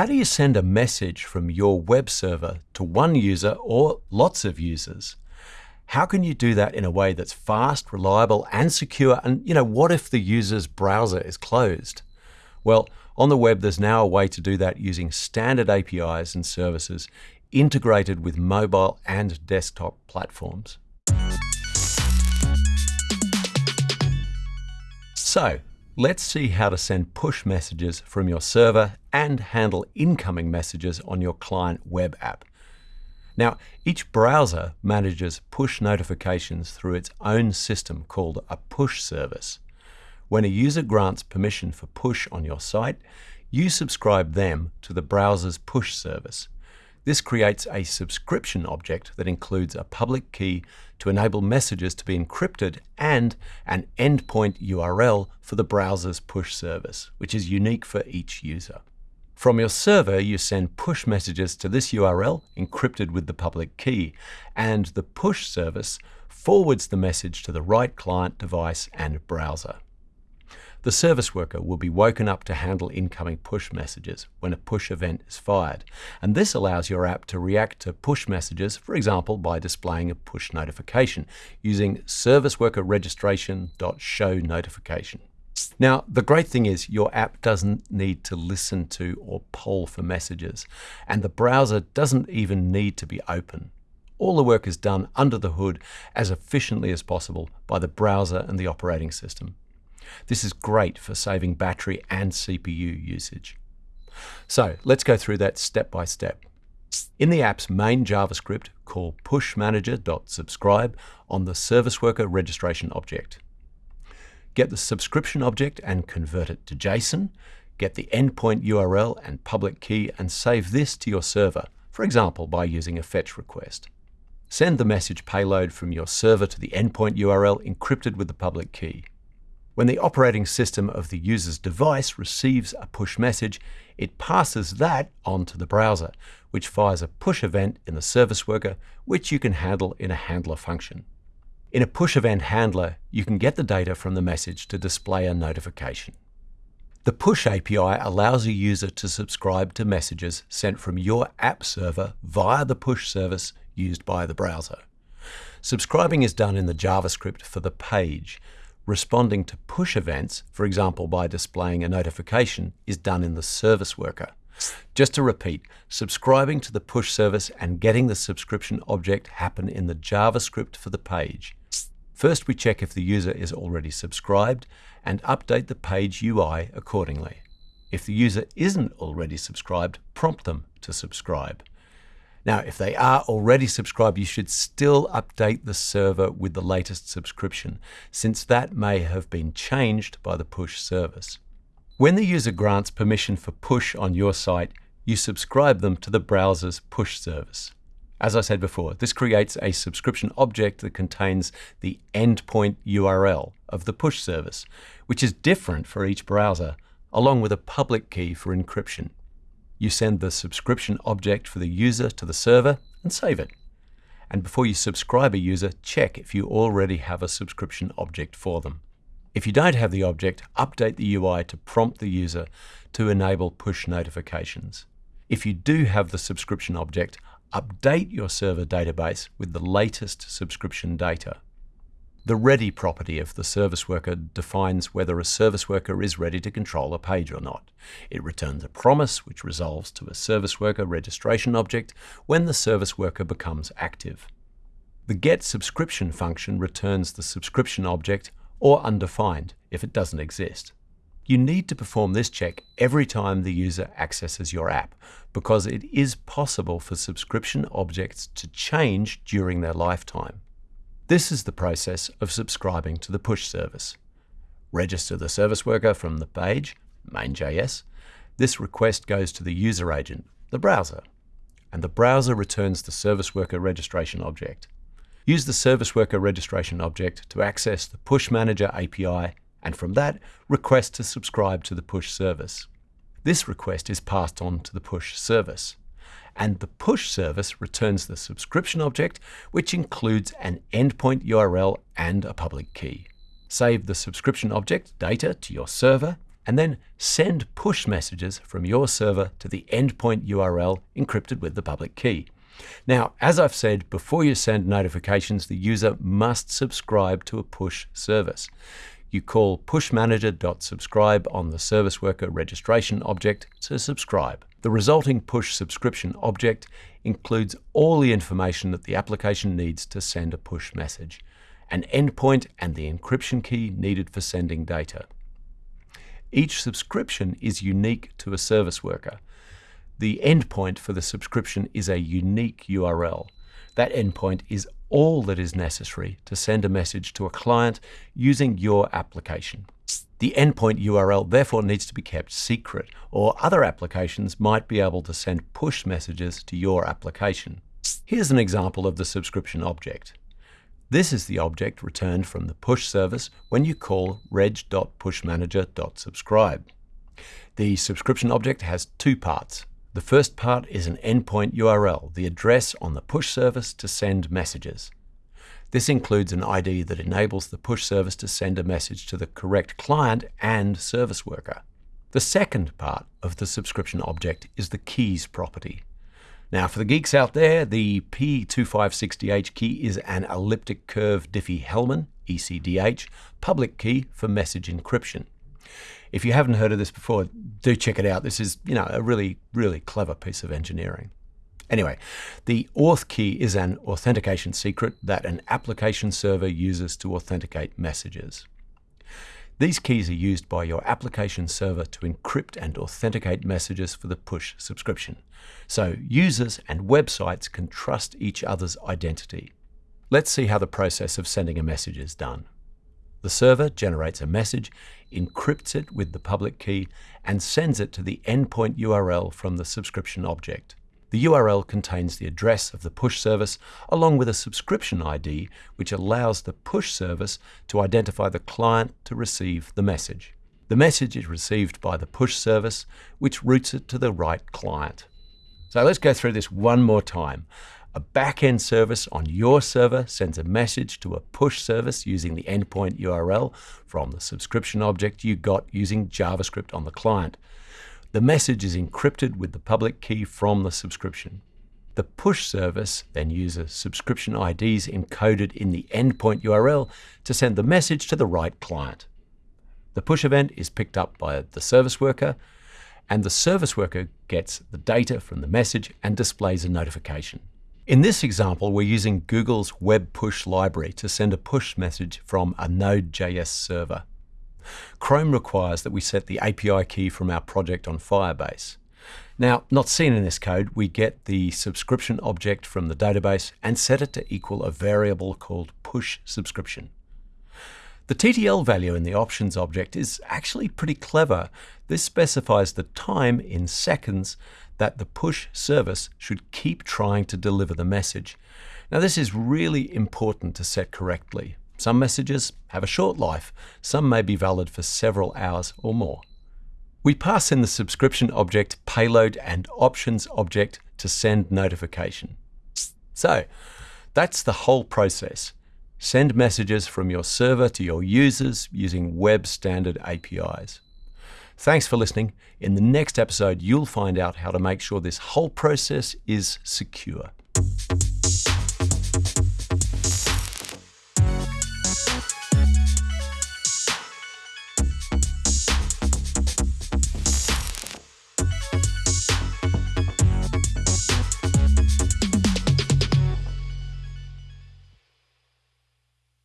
How do you send a message from your web server to one user or lots of users? How can you do that in a way that's fast, reliable, and secure? And you know, what if the user's browser is closed? Well, on the web, there's now a way to do that using standard APIs and services integrated with mobile and desktop platforms. So, let's see how to send push messages from your server and handle incoming messages on your client web app. Now, each browser manages push notifications through its own system called a push service. When a user grants permission for push on your site, you subscribe them to the browser's push service. This creates a subscription object that includes a public key to enable messages to be encrypted and an endpoint URL for the browser's push service, which is unique for each user. From your server, you send push messages to this URL, encrypted with the public key, and the push service forwards the message to the right client device and browser. The service worker will be woken up to handle incoming push messages when a push event is fired, and this allows your app to react to push messages, for example, by displaying a push notification using service worker registration.show notification. Now, the great thing is your app doesn't need to listen to or poll for messages, and the browser doesn't even need to be open. All the work is done under the hood as efficiently as possible by the browser and the operating system. This is great for saving battery and CPU usage. So let's go through that step by step. In the app's main JavaScript, call pushmanager.subscribe on the service worker registration object. Get the subscription object and convert it to JSON. Get the endpoint URL and public key and save this to your server, for example, by using a fetch request. Send the message payload from your server to the endpoint URL encrypted with the public key. When the operating system of the user's device receives a push message, it passes that on to the browser, which fires a push event in the service worker, which you can handle in a handler function. In a push event handler, you can get the data from the message to display a notification. The Push API allows a user to subscribe to messages sent from your app server via the push service used by the browser. Subscribing is done in the JavaScript for the page, Responding to push events, for example by displaying a notification, is done in the service worker. Just to repeat, subscribing to the push service and getting the subscription object happen in the JavaScript for the page. First, we check if the user is already subscribed and update the page UI accordingly. If the user isn't already subscribed, prompt them to subscribe. Now, if they are already subscribed, you should still update the server with the latest subscription, since that may have been changed by the push service. When the user grants permission for push on your site, you subscribe them to the browser's push service. As I said before, this creates a subscription object that contains the endpoint URL of the push service, which is different for each browser, along with a public key for encryption you send the subscription object for the user to the server and save it. And before you subscribe a user, check if you already have a subscription object for them. If you don't have the object, update the UI to prompt the user to enable push notifications. If you do have the subscription object, update your server database with the latest subscription data. The ready property of the service worker defines whether a service worker is ready to control a page or not. It returns a promise which resolves to a service worker registration object when the service worker becomes active. The get subscription function returns the subscription object or undefined if it doesn't exist. You need to perform this check every time the user accesses your app because it is possible for subscription objects to change during their lifetime. This is the process of subscribing to the push service. Register the service worker from the page, main.js. This request goes to the user agent, the browser, and the browser returns the service worker registration object. Use the service worker registration object to access the Push Manager API, and from that, request to subscribe to the push service. This request is passed on to the push service and the push service returns the subscription object, which includes an endpoint URL and a public key. Save the subscription object data to your server and then send push messages from your server to the endpoint URL encrypted with the public key. Now, as I've said, before you send notifications, the user must subscribe to a push service. You call pushmanager.subscribe on the service worker registration object to subscribe. The resulting push subscription object includes all the information that the application needs to send a push message, an endpoint and the encryption key needed for sending data. Each subscription is unique to a service worker. The endpoint for the subscription is a unique URL. That endpoint is all that is necessary to send a message to a client using your application. The endpoint URL therefore needs to be kept secret, or other applications might be able to send push messages to your application. Here's an example of the subscription object. This is the object returned from the push service when you call reg.pushmanager.subscribe. The subscription object has two parts. The first part is an endpoint URL, the address on the push service to send messages. This includes an ID that enables the push service to send a message to the correct client and service worker. The second part of the subscription object is the keys property. Now, for the geeks out there, the p256dh key is an elliptic curve Diffie-Hellman, ECDH, public key for message encryption. If you haven't heard of this before, do check it out. This is, you know, a really, really clever piece of engineering. Anyway, the auth key is an authentication secret that an application server uses to authenticate messages. These keys are used by your application server to encrypt and authenticate messages for the push subscription, so users and websites can trust each other's identity. Let's see how the process of sending a message is done. The server generates a message, encrypts it with the public key, and sends it to the endpoint URL from the subscription object. The URL contains the address of the push service along with a subscription ID which allows the push service to identify the client to receive the message. The message is received by the push service which routes it to the right client. So let's go through this one more time. A back-end service on your server sends a message to a push service using the endpoint URL from the subscription object you got using JavaScript on the client. The message is encrypted with the public key from the subscription. The push service then uses subscription IDs encoded in the endpoint URL to send the message to the right client. The push event is picked up by the service worker, and the service worker gets the data from the message and displays a notification. In this example, we're using Google's Web Push library to send a push message from a Node.js server. Chrome requires that we set the API key from our project on Firebase. Now, not seen in this code, we get the subscription object from the database and set it to equal a variable called push subscription. The TTL value in the options object is actually pretty clever. This specifies the time in seconds that the push service should keep trying to deliver the message. Now this is really important to set correctly. Some messages have a short life, some may be valid for several hours or more. We pass in the subscription object payload and options object to send notification. So that's the whole process. Send messages from your server to your users using web standard APIs. Thanks for listening. In the next episode, you'll find out how to make sure this whole process is secure.